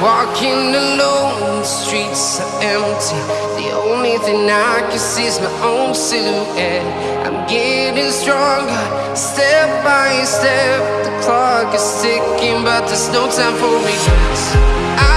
Walking alone, the streets are empty. The only thing I can see is my own silhouette. I'm getting stronger, step by step. The clock is ticking, but there's no time for me.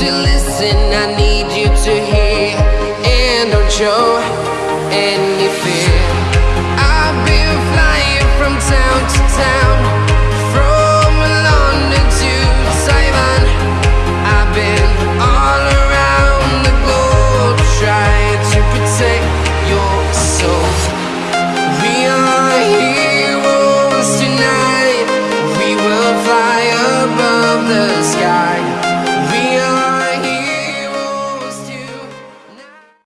to listen, I need you to hear. And don't show any fear.